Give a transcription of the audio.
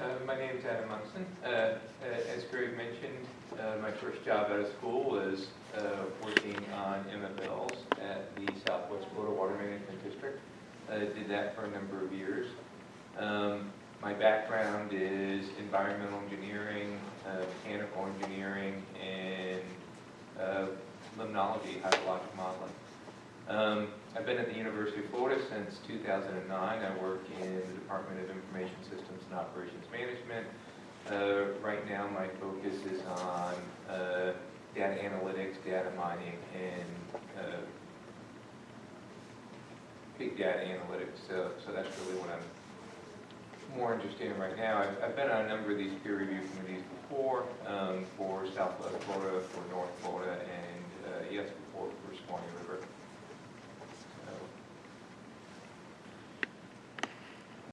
Uh, My is Adam Munson. Uh, uh, As Greg mentioned, uh, my first job out of school was uh, working on MFLs at the Southwest Florida Water Management District. I Did that for a number of years. Um, My background is environmental engineering, uh, mechanical engineering, and limnology, hydrologic modeling. Um, I've been at the University of Florida since 2009. I work in the Department and Operations Management. Uh, Right now, my focus is on uh, data analytics, data mining, and uh, big data analytics. So so that's really what I'm more interested in right now. I've- I've been on a number of these peer review committees before, um, for Southwest Florida, for North Florida, and